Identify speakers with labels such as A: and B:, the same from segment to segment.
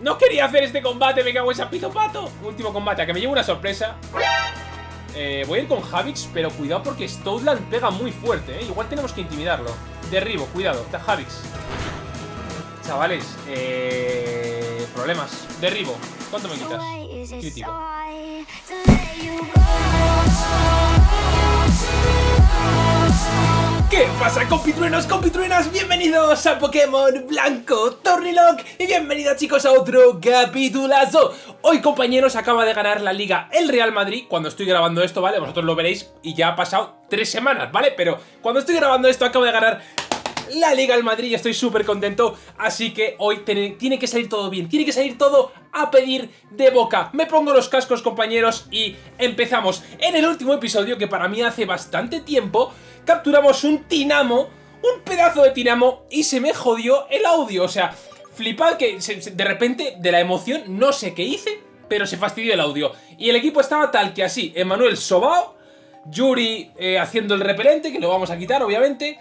A: No quería hacer este combate, me cago en sapito pato. Último combate, a que me lleve una sorpresa. Eh, voy a ir con Javix, pero cuidado porque Stoutland pega muy fuerte, ¿eh? Igual tenemos que intimidarlo. Derribo, cuidado, Javix. Chavales, eh... Problemas. Derribo. ¿Cuánto me quitas? Crítico. ¿Qué pasa compitruenos, compitruenas? Bienvenidos a Pokémon Blanco Tornilock y bienvenidos chicos a otro capitulazo Hoy compañeros acaba de ganar la Liga el Real Madrid Cuando estoy grabando esto, ¿vale? Vosotros lo veréis y ya ha pasado tres semanas, ¿vale? Pero cuando estoy grabando esto acaba de ganar la Liga al Madrid y estoy súper contento, así que hoy tiene, que salir todo bien, tiene que salir todo a pedir de boca. Me pongo los cascos compañeros y empezamos. En el último episodio, que para mí hace bastante tiempo, capturamos un Tinamo, un pedazo de Tinamo y se me jodió el audio, o sea, flipad que de repente de la emoción no sé qué hice, pero se fastidió el audio. Y el equipo estaba tal que así, Emanuel Sobao, Yuri eh, haciendo el repelente, que lo vamos a quitar obviamente,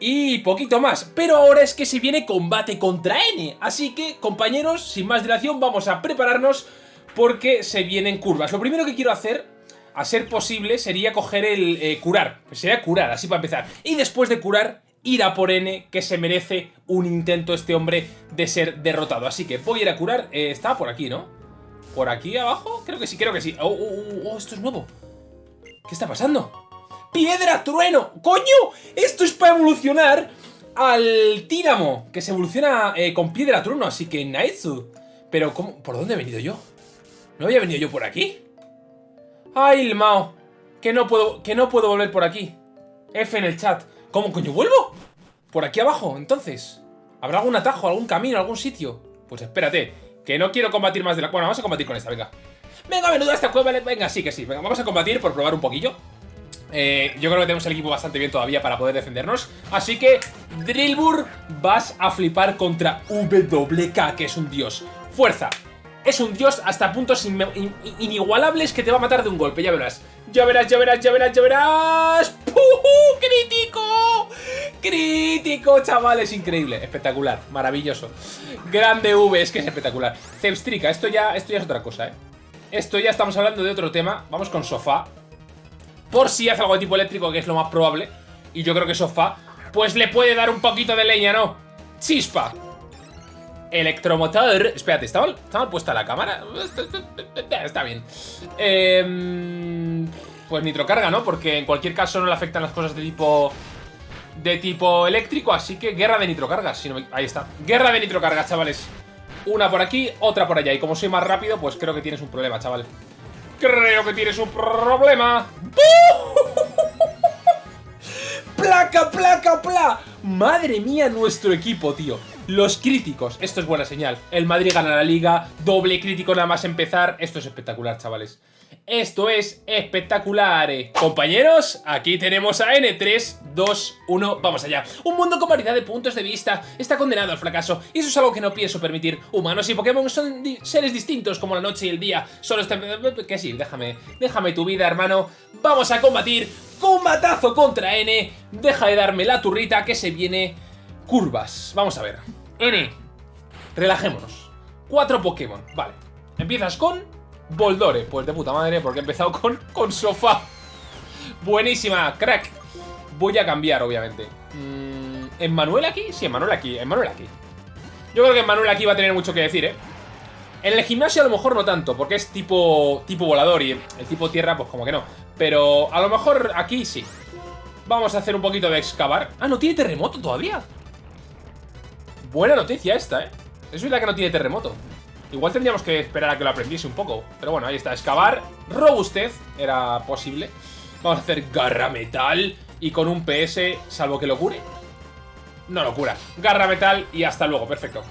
A: y poquito más. Pero ahora es que se viene combate contra N. Así que, compañeros, sin más dilación, vamos a prepararnos porque se vienen curvas. Lo primero que quiero hacer, a ser posible, sería coger el eh, curar. Sería curar, así para empezar. Y después de curar, ir a por N, que se merece un intento este hombre de ser derrotado. Así que voy a ir a curar. Eh, está por aquí, ¿no? ¿Por aquí abajo? Creo que sí, creo que sí. Oh, oh, oh, oh esto es nuevo. ¿Qué está pasando? ¡Piedra trueno! ¡Coño! Esto es para evolucionar al Tíramo, que se evoluciona eh, con piedra trueno, así que Naitsu. Pero, ¿cómo? ¿por dónde he venido yo? ¿No había venido yo por aquí? ¡Ay, el Mao! Que no puedo, que no puedo volver por aquí. F en el chat. ¿Cómo coño vuelvo? Por aquí abajo, entonces. ¿Habrá algún atajo, algún camino, algún sitio? Pues espérate, que no quiero combatir más de la... Bueno, vamos a combatir con esta, venga. Venga, menudo esta cueva, venga, sí que sí. Venga, vamos a combatir por probar un poquillo. Eh, yo creo que tenemos el equipo bastante bien todavía para poder defendernos. Así que, Drillbur, vas a flipar contra WK, que es un dios. Fuerza. Es un dios hasta puntos inigualables que te va a matar de un golpe, ya verás. Ya verás, ya verás, ya verás, ya verás. ¡Puh! ¡Crítico! ¡Crítico, chavales! Increíble, espectacular, maravilloso. Grande V, es que es espectacular. Zepstrika, esto ya, esto ya es otra cosa, ¿eh? Esto ya estamos hablando de otro tema. Vamos con Sofá. Por si hace algo de tipo eléctrico, que es lo más probable. Y yo creo que Sofá, pues le puede dar un poquito de leña, ¿no? ¡Chispa! Electromotor. Espérate, ¿está mal, puesta la cámara? Está bien. Eh, pues nitrocarga, ¿no? Porque en cualquier caso no le afectan las cosas de tipo... De tipo eléctrico, así que guerra de nitrocarga. Si no Ahí está. Guerra de nitrocarga, chavales. Una por aquí, otra por allá. Y como soy más rápido, pues creo que tienes un problema, chaval. Creo que tienes un problema. ¡Placa, placa, placa! Madre mía, nuestro equipo, tío. Los críticos, esto es buena señal. El Madrid gana la liga, doble crítico nada más empezar. Esto es espectacular, chavales. Esto es espectacular. Eh. Compañeros, aquí tenemos a N3, 2, 1, vamos allá. Un mundo con variedad de puntos de vista está condenado al fracaso. Y eso es algo que no pienso permitir. Humanos y Pokémon son seres distintos como la noche y el día. Solo está... Que sí, déjame, déjame tu vida, hermano. Vamos a combatir. Combatazo contra N. Deja de darme la turrita que se viene curvas. Vamos a ver. N. Relajémonos. Cuatro Pokémon. Vale. Empiezas con Boldore. Pues de puta madre, porque he empezado con, con sofá. Buenísima, crack. Voy a cambiar, obviamente. Mm, ¿En Manuel aquí? Sí, en Manuel aquí. En Manuel aquí. Yo creo que en Manuel aquí va a tener mucho que decir, ¿eh? En el gimnasio a lo mejor no tanto, porque es tipo, tipo volador y el tipo tierra pues como que no. Pero a lo mejor aquí sí. Vamos a hacer un poquito de excavar. Ah, no tiene terremoto todavía. Buena noticia esta, ¿eh? Es verdad que no tiene terremoto. Igual tendríamos que esperar a que lo aprendiese un poco. Pero bueno, ahí está. Excavar. Robustez. Era posible. Vamos a hacer garra metal. Y con un PS, salvo que lo cure. No lo cura. Garra metal y hasta luego. Perfecto.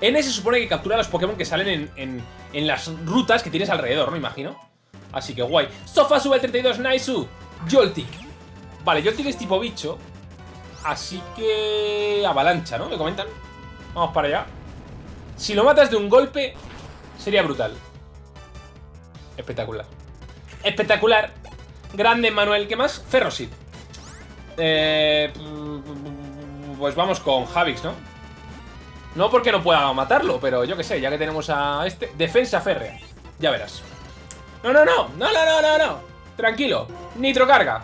A: N se supone que captura a los Pokémon que salen en, en, las rutas que tienes alrededor, ¿no? Imagino. Así que guay. Sofa sube el 32, Naisu. Joltik. Vale, Joltik es tipo bicho. Así que... Avalancha, ¿no? ¿Me comentan? Vamos para allá. Si lo matas de un golpe, sería brutal. Espectacular. Espectacular. Grande, Manuel. ¿Qué más? Ferrosit. Eh, pues vamos con Javix, ¿no? No porque no pueda matarlo, pero yo qué sé, ya que tenemos a este... Defensa férrea. Ya verás. No, no, no, no, no, no, no, no. Tranquilo. Nitro carga.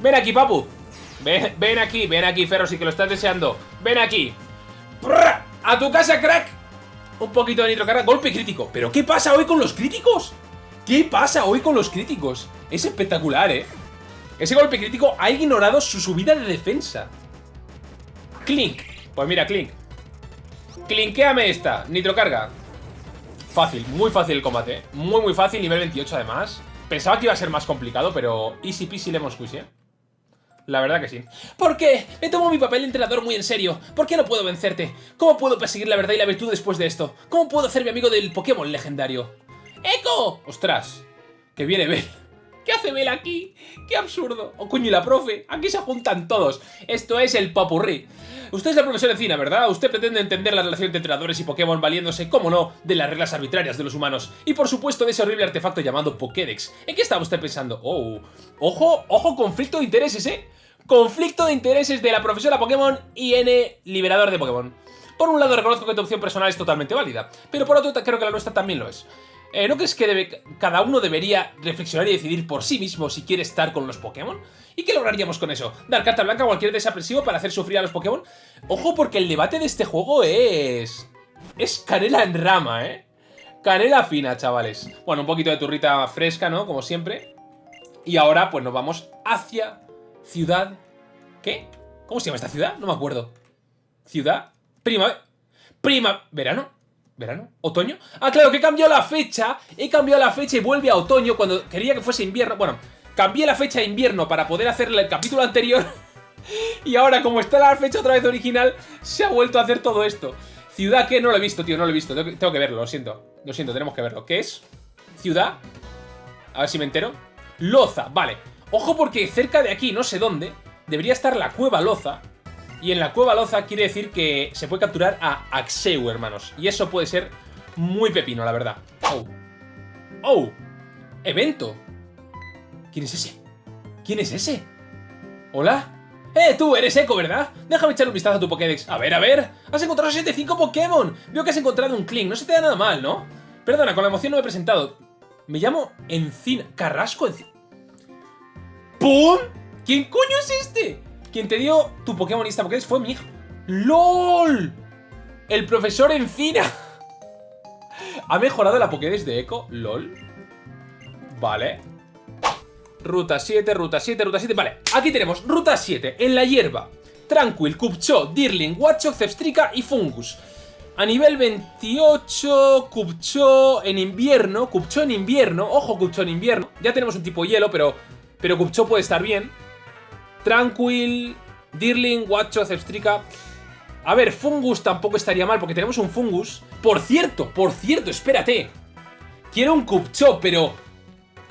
A: Ven aquí, papu. Ven, aquí, ven aquí, Ferro, si que lo estás deseando. Ven aquí. ¡A tu casa, crack! Un poquito de nitro carga. Golpe crítico. ¿Pero qué pasa hoy con los críticos? ¿Qué pasa hoy con los críticos? Es espectacular, ¿eh? Ese golpe crítico ha ignorado su subida de defensa. Clink. Pues mira, Clink. Clinkéame esta. Nitro carga. Fácil, muy fácil el combate. ¿eh? Muy, muy fácil. Nivel 28 además. Pensaba que iba a ser más complicado, pero easy peasy lemon squeeze, ¿eh? La verdad que sí. ¿Por qué? Me tomo mi papel de entrenador muy en serio. ¿Por qué no puedo vencerte? ¿Cómo puedo perseguir la verdad y la virtud después de esto? ¿Cómo puedo hacerme amigo del Pokémon legendario? ¡Eco! ¡Ostras! Que viene Bell. ¿Qué hace Bell aquí? ¡Qué absurdo! ¡Oh, coño, y la profe! Aquí se juntan todos. Esto es el papurrí. Usted es la profesora Encina, ¿verdad? Usted pretende entender la relación entre entrenadores y Pokémon valiéndose, como no, de las reglas arbitrarias de los humanos. Y por supuesto de ese horrible artefacto llamado Pokédex. ¿En qué estaba usted pensando? Oh, ojo, ojo, conflicto de intereses, ¿eh? Conflicto de intereses de la profesora Pokémon y N liberador de Pokémon. Por un lado reconozco que tu opción personal es totalmente válida, pero por otro creo que la nuestra también lo es. Eh, ¿No crees que cada uno debería reflexionar y decidir por sí mismo si quiere estar con los Pokémon? ¿Y qué lograríamos con eso? ¿Dar carta blanca a cualquier desaprensivo para hacer sufrir a los Pokémon? Ojo porque el debate de este juego es... Es canela en rama, ¿eh? Canela fina, chavales. Bueno, un poquito de turrita fresca, ¿no? Como siempre. Y ahora, pues nos vamos hacia Ciudad... ¿Qué? ¿Cómo se llama esta ciudad? No me acuerdo. Ciudad... Prima... Prima... ¿Verano? ¿Verano? ¿Otoño? Ah, claro, que he cambiado la fecha. He cambiado la fecha y vuelve a otoño cuando quería que fuese invierno. Bueno, cambié la fecha a invierno para poder hacerle el capítulo anterior. y ahora, como está la fecha otra vez original, se ha vuelto a hacer todo esto. Ciudad que no lo he visto, tío, no lo he visto. Tengo que verlo, lo siento. Lo siento, tenemos que verlo. ¿Qué es? Ciudad. A ver si me entero. Loza, vale. Ojo porque cerca de aquí, no sé dónde, debería estar la cueva Loza. Y en la cueva Loza quiere decir que se puede capturar a Axeu, hermanos. Y eso puede ser muy pepino, la verdad. ¡Oh! ¡Oh! ¡Evento! ¿Quién es ese? ¿Quién es ese? ¿Hola? ¡Eh, tú! Eres Eco, ¿verdad? Déjame echar un vistazo a tu Pokédex. A ver, a ver. Has encontrado 75 Pokémon. Veo que has encontrado un Kling. No se te da nada mal, ¿no? Perdona, con la emoción no me he presentado. Me llamo Encina. Carrasco Encina. ¡Pum! ¿Quién coño es este? Quien te dio tu Pokémon esta Pokédex fue mi. ¡LOL! El profesor Encina. ¿Ha mejorado la Pokédex de Echo? ¿LOL? Vale. Ruta 7, ruta 7, ruta 7. Vale, aquí tenemos ruta 7. En la hierba. Tranquil, Kupcho, Dirling, Watchok, Zepstrika y Fungus. A nivel 28, Kupcho en invierno. Kupcho en invierno. Ojo, Kupcho en invierno. Ya tenemos un tipo hielo, pero, pero Kupcho puede estar bien. Tranquil, Dirling, Watcho, Zepstrika. A ver, Fungus tampoco estaría mal porque tenemos un Fungus. Por cierto, por cierto, espérate. Quiero un Kupcho, pero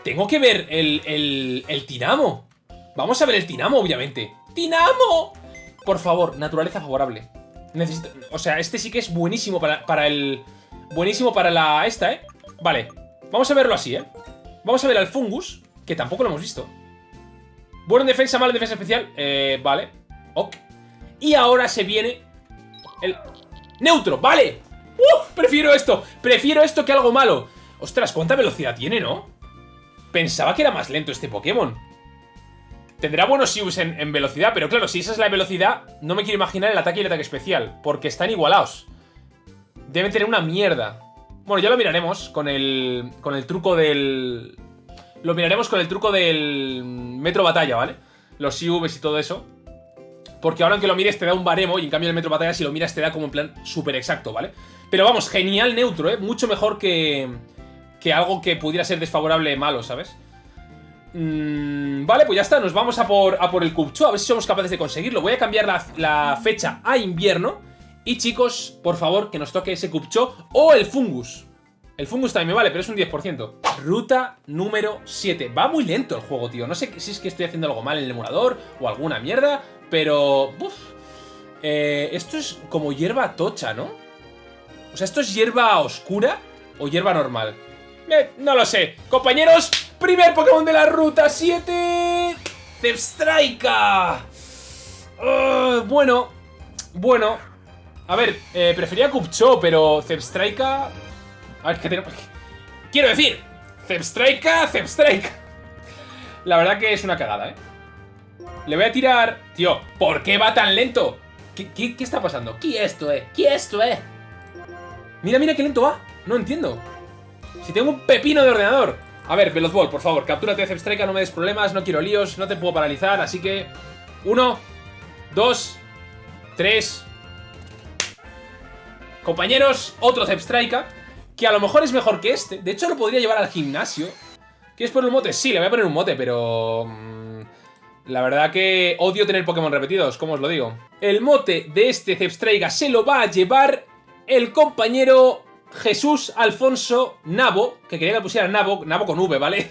A: tengo que ver el, el, el Tinamo. Vamos a ver el Tinamo, obviamente. ¡Tinamo! Por favor, naturaleza favorable. Necesito... O sea, este sí que es buenísimo para, para el... Buenísimo para la... Esta, ¿eh? Vale. Vamos a verlo así, ¿eh? Vamos a ver al Fungus, que tampoco lo hemos visto. Bueno en defensa, mal en defensa especial. Eh, vale. Ok. Y ahora se viene el... Neutro, vale. ¡Uh! Prefiero esto. Prefiero esto que algo malo. Ostras, ¿cuánta velocidad tiene, no? Pensaba que era más lento este Pokémon. Tendrá buenos Sius en, velocidad, pero claro, si esa es la velocidad, no me quiero imaginar el ataque y el ataque especial, porque están igualados. Deben tener una mierda. Bueno, ya lo miraremos con el, con el truco del... Lo miraremos con el truco del Metro Batalla, ¿vale? Los IVs y todo eso. Porque ahora aunque lo mires te da un baremo y en cambio el Metro Batalla si lo miras te da como en plan súper exacto, ¿vale? Pero vamos, genial neutro, ¿eh? Mucho mejor que, que algo que pudiera ser desfavorable malo, ¿sabes? Mm, vale, pues ya está, nos vamos a por, a por el Cupcho, a ver si somos capaces de conseguirlo. Voy a cambiar la, la fecha a invierno. Y chicos, por favor, que nos toque ese Cupcho o el Fungus. El Fungus también me vale, pero es un 10%. Ruta número 7. Va muy lento el juego, tío. No sé si es que estoy haciendo algo mal en el emulador o alguna mierda, pero... Uf. Eh, esto es como hierba tocha, ¿no? O sea, ¿esto es hierba oscura o hierba normal? Eh, no lo sé. Compañeros, primer Pokémon de la Ruta 7... Zepstrika. Bueno, bueno. A ver, eh, prefería Kupcho, pero Zepstrika... A ver, ¿qué tenemos? Quiero decir, Zepstrika, Zepstrika. La verdad que es una cagada, ¿eh? Le voy a tirar... Tío, ¿por qué va tan lento? ¿Qué, está pasando?
B: ¿Qué esto es? ¿Qué esto es?
A: Mira, mira qué lento va. No entiendo. Si tengo un pepino de ordenador. A ver, Velozball, por favor, captúrate de Zepstrika, no me des problemas, no quiero líos, no te puedo paralizar, así que... Uno, dos, tres... Compañeros, otro Zepstrika, que a lo mejor es mejor que este. De hecho, lo podría llevar al gimnasio. ¿Quieres poner un mote? Sí, le voy a poner un mote, pero... mm, La verdad que odio tener Pokémon repetidos, ¿cómo os lo digo? El mote de este Zepstrika se lo va a llevar el compañero Jesús Alfonso Nabo, que quería que pusiera Nabo, Nabo con V, ¿vale?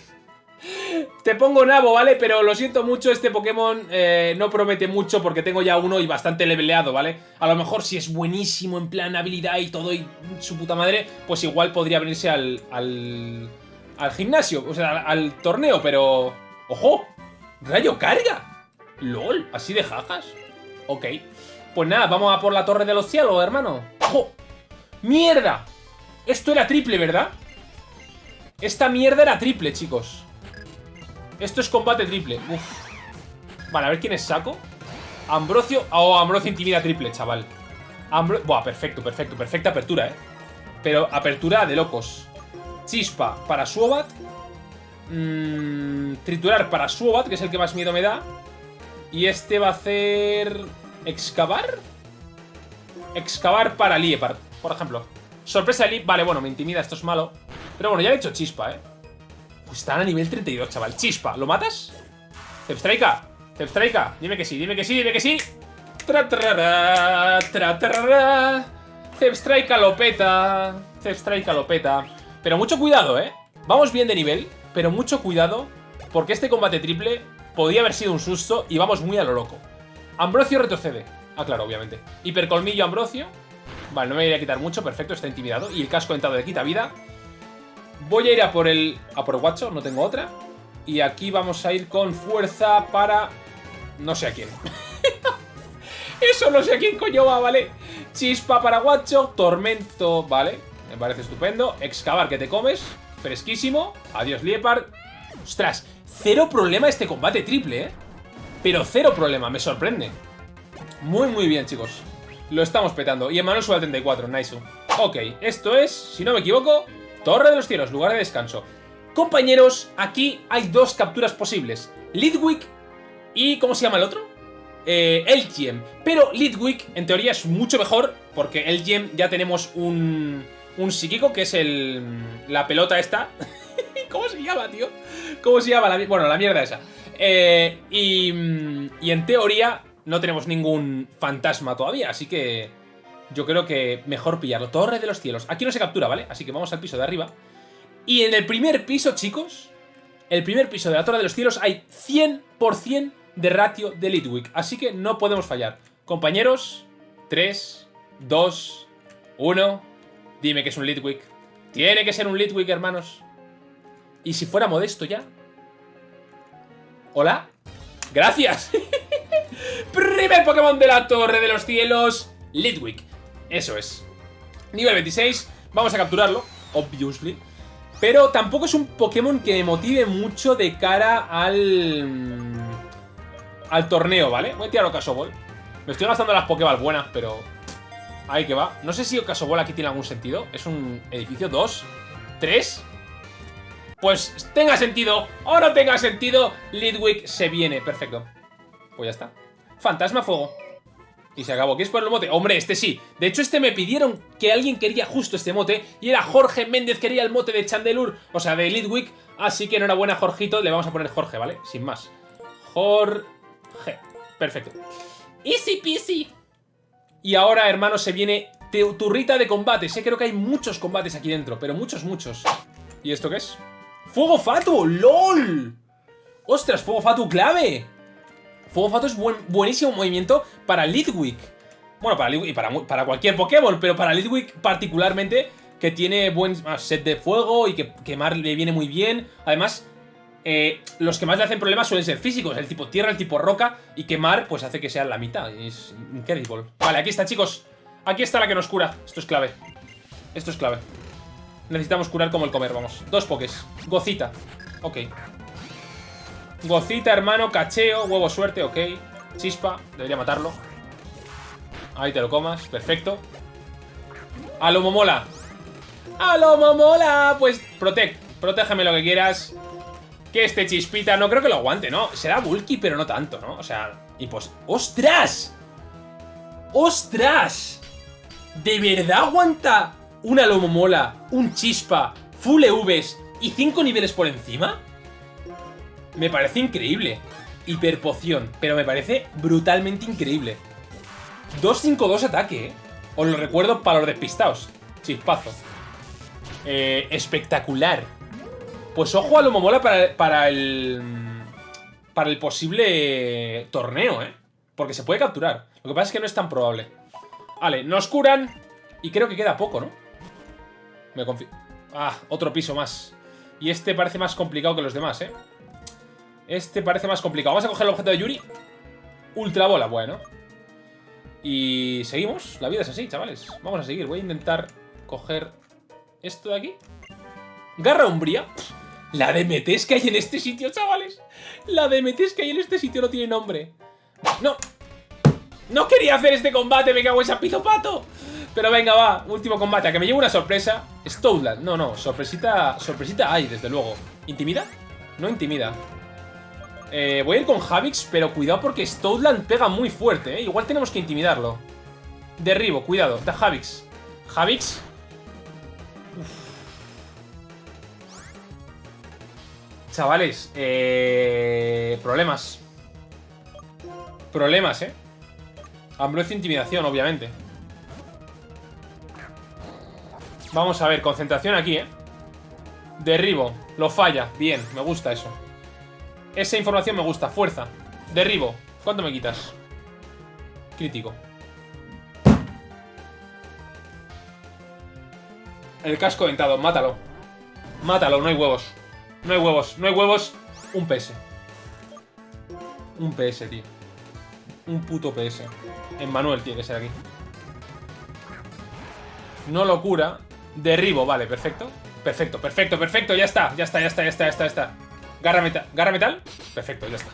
A: Te pongo Nabo, ¿vale? Pero lo siento mucho, este Pokémon eh, no promete mucho porque tengo ya uno y bastante leveleado, ¿vale? A lo mejor si es buenísimo en plan habilidad y todo y su puta madre, pues igual podría venirse al, al, gimnasio, o sea, al, al torneo, pero... ¡Ojo! ¡Rayo carga! ¡Lol! ¿Así de jajas? Ok. Pues nada, vamos a por la Torre de los Cielos, hermano. ¡Ojo! ¡Mierda! Esto era triple, ¿verdad? Esta mierda era triple, chicos. Esto es combate triple. Uf. Vale, a ver quiénes saco. Ambrosio. Oh, Ambrosio intimida triple, chaval. Ambro... Buah, perfecto, perfecto. Perfecta apertura, eh. Pero apertura de locos. Chispa para Suobat. Mm, triturar para Suobat, que es el que más miedo me da. Y este va a hacer... ¿Excavar? Excavar para Liepard, por ejemplo. Sorpresa de Liep. Vale, bueno, me intimida, esto es malo. Pero bueno, ya le he hecho chispa, ¿eh? Pues están a nivel 32, chaval. Chispa, ¿lo matas? Zepstrika, Zepstrika, dime que sí, dime que sí, dime que sí. Tra tra trarara. Zepstrika lo peta. Zepstrika lo peta. Pero mucho cuidado, ¿eh? Vamos bien de nivel, pero mucho cuidado. Porque este combate triple podía haber sido un susto y vamos muy a lo loco. Ambrosio retrocede. Ah, claro, obviamente. Hipercolmillo Ambrosio. Vale, no me voy a quitar mucho, perfecto, está intimidado. Y el casco entrado de quita vida. Voy a ir a por el... A por guacho, no tengo otra. Y aquí vamos a ir con fuerza para... No sé a quién. Eso no sé a quién coño va, ¿vale? Chispa para guacho, tormento, ¿vale? Me parece estupendo. Excavar que te comes. Fresquísimo. Adiós, Liepard. Ostras, cero problema este combate triple, ¿eh? Pero cero problema, me sorprende. Muy, muy bien, chicos. Lo estamos petando. Y Emmanuel sube al 34, nice. Ok, esto es, si no me equivoco, Torre de los Cielos, lugar de descanso. Compañeros, aquí hay dos capturas posibles. Lidwick y... ¿Cómo se llama el otro? Eh, Elgiem. Pero Lidwick, en teoría, es mucho mejor porque Elgiem ya tenemos un... Un psíquico, que es el... La pelota esta. ¿Cómo se llama, tío? ¿Cómo se llama? La, bueno, la mierda esa. Eh, y, y en teoría no tenemos ningún fantasma todavía, así que yo creo que mejor pillarlo. Torre de los cielos. Aquí no se captura, ¿vale? Así que vamos al piso de arriba. Y en el primer piso, chicos, el primer piso de la Torre de los cielos hay 100% de ratio de Litwick. Así que no podemos fallar. Compañeros, 3, 2, 1... Dime que es un Litwick. Tiene que ser un Litwick, hermanos. ¿Y si fuera modesto ya? ¿Hola? ¡Gracias! Primer Pokémon de la Torre de los Cielos, Litwick. Eso es. Nivel 26. Vamos a capturarlo, obviously. Pero tampoco es un Pokémon que me motive mucho de cara al... Al torneo, ¿vale? Voy a tirar Ocasoball. Me estoy gastando las Pokéball buenas, pero... Ahí que va. No sé si Ocasoball aquí tiene algún sentido. Es un edificio 2, 3... Pues tenga sentido o no tenga sentido, Lidwick se viene. Perfecto. Pues ya está. Fantasma fuego. Y se acabó. ¿Quieres poner el mote? Hombre, este sí. De hecho, este me pidieron que alguien quería justo este mote. Y era Jorge Méndez, quería el mote de Chandelur. O sea, de Lidwick. Así que enhorabuena, Jorgito. Le vamos a poner Jorge, ¿vale? Sin más. Jorge. Perfecto. Easy peasy. Y ahora, hermano, se viene turrita de combate. Sé, creo que hay muchos combates aquí dentro. Pero muchos, muchos. ¿Y esto qué es? ¡Fuego Fatu! ¡LOL! ¡Ostras! ¡Fuego Fatu clave! Fuego Fatu es buen, buenísimo movimiento para Lidwick. Bueno, para Lidwick y para, para, cualquier Pokémon, pero para Lidwick particularmente, que tiene buen set de fuego y que quemar le viene muy bien. Además, eh, los que más le hacen problemas suelen ser físicos, el tipo tierra, el tipo roca, y quemar pues hace que sea la mitad. Es increíble. Vale, aquí está, chicos. Aquí está la que nos cura. Esto es clave. Esto es clave. Necesitamos curar como el comer, vamos. Dos pokés. Gocita. Ok. Gocita, hermano, cacheo, huevo suerte, ok. Chispa, debería matarlo. Ahí te lo comas, perfecto. A lo momola. A lo momola. Pues protect, protégeme lo que quieras. Que este chispita, no creo que lo aguante, ¿no? Será bulky, pero no tanto, ¿no? O sea, y pues... ¡Ostras! ¡Ostras! ¿De verdad aguanta una Lomomola, un Chispa, full EVs y 5 niveles por encima? Me parece increíble. Hiperpoción, pero me parece brutalmente increíble. 2-5-2 ataque, ¿eh? Os lo recuerdo para los despistados. Chispazo. Eh, espectacular. Pues ojo a lo momola para, para el... Para el posible torneo, ¿eh? Porque se puede capturar. Lo que pasa es que no es tan probable. Vale, nos curan. Y creo que queda poco, ¿no? Me confío. Ah, otro piso más. Y este parece más complicado que los demás, ¿eh? Este parece más complicado. Vamos a coger el objeto de Yuri. Ultra bola, bueno. Y seguimos. La vida es así, chavales. Vamos a seguir. Voy a intentar coger esto de aquí. Garra umbría. La DMTs que hay en este sitio, chavales. La DMTs que hay en este sitio no tiene nombre. No. No quería hacer este combate, me cago en ese pato. Pero venga, va, último combate, a que me lleve una sorpresa. Stoutland, no, no, sorpresita, sorpresita hay, desde luego. ¿Intimida? No intimida. Eh, voy a ir con Javix, pero cuidado porque Stoutland pega muy fuerte, ¿eh? Igual tenemos que intimidarlo. Derribo, cuidado, da Javix. Javix. Chavales, eh... Problemas. Problemas, ¿eh? Ambrocio intimidación, obviamente. Vamos a ver, concentración aquí, ¿eh? Derribo, lo falla, bien, me gusta eso esa información me gusta. Fuerza. Derribo. ¿Cuánto me quitas? Crítico. El casco dentado. Mátalo. Mátalo. No hay huevos. No hay huevos. No hay huevos. Un PS. Un PS, tío. Un puto PS. En Manuel tiene que ser aquí. No locura. Derribo. Vale, perfecto. Perfecto, perfecto, perfecto. Ya está. Ya está, ya está, ya está, ya está. Ya está. Garra metal. ¿Garra metal? Perfecto, ya está.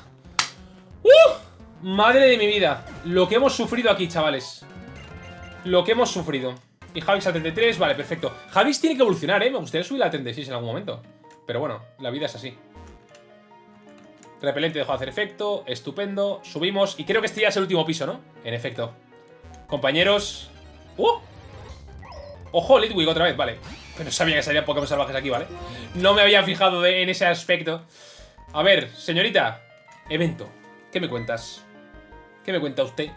A: ¡Uh! Madre de mi vida. Lo que hemos sufrido aquí, chavales. Lo que hemos sufrido. Y Javis a 33, vale, perfecto. Javis tiene que evolucionar, ¿eh? Me gustaría subir a 36 en algún momento. Pero bueno, la vida es así. Repelente dejó de hacer efecto. Estupendo. Subimos. Y creo que este ya es el último piso, ¿no? En efecto. Compañeros. ¡Uh! Ojo, Litwick otra vez, vale. Pero sabía que salían Pokémon salvajes aquí, ¿vale? No me había fijado en ese aspecto. A ver, señorita. Evento. ¿Qué me cuentas? ¿Qué me cuenta usted?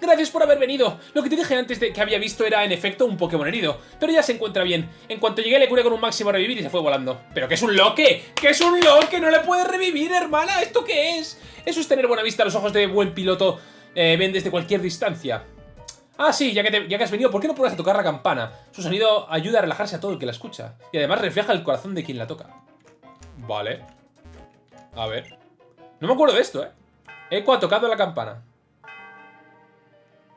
A: Gracias por haber venido. Lo que te dije antes de que había visto era, en efecto, un Pokémon herido. Pero ya se encuentra bien. En cuanto llegué le curé con un máximo revivir y se fue volando. ¿Pero qué es un loque? ¿Qué es un loque? No le puedes revivir, hermana. ¿Esto qué es? Eso es tener buena vista los ojos de buen piloto. Eh, ven desde cualquier distancia. Ah, sí, ya que, ya que has venido, ¿por qué no pruebas a tocar la campana? Su sonido ayuda a relajarse a todo el que la escucha. Y además refleja el corazón de quien la toca. Vale. A ver. No me acuerdo de esto, ¿eh? Eco ha tocado la campana.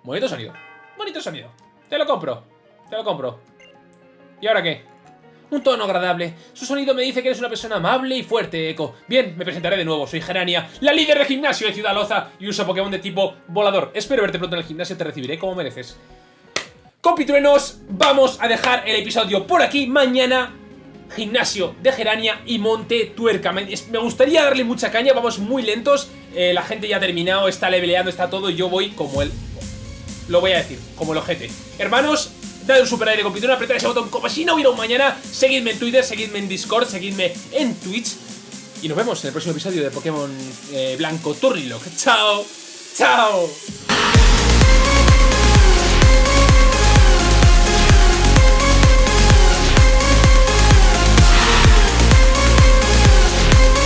A: Bonito sonido. Bonito sonido. Te lo compro. Te lo compro. ¿Y ahora qué? Un tono agradable. Su sonido me dice que eres una persona amable y fuerte, Echo. Bien, me presentaré de nuevo. Soy Gerania, la líder de gimnasio de Ciudad Loza y uso Pokémon de tipo volador. Espero verte pronto en el gimnasio, te recibiré como mereces. Compitruenos, vamos a dejar el episodio por aquí. Mañana, gimnasio de Gerania y Monte Tuerca. Me, gustaría darle mucha caña, vamos muy lentos. Eh, la gente ya ha terminado, está leveleando, está todo. Y yo voy como el... Lo voy a decir, como el ojete. Hermanos, dale un super aire compitón, apretad ese botón como si no hubiera un mañana, seguidme en Twitter, seguidme en Discord, seguidme en Twitch y nos vemos en el próximo episodio de Pokémon eh, Blanco Turnilock. ¡Chao! ¡Chao!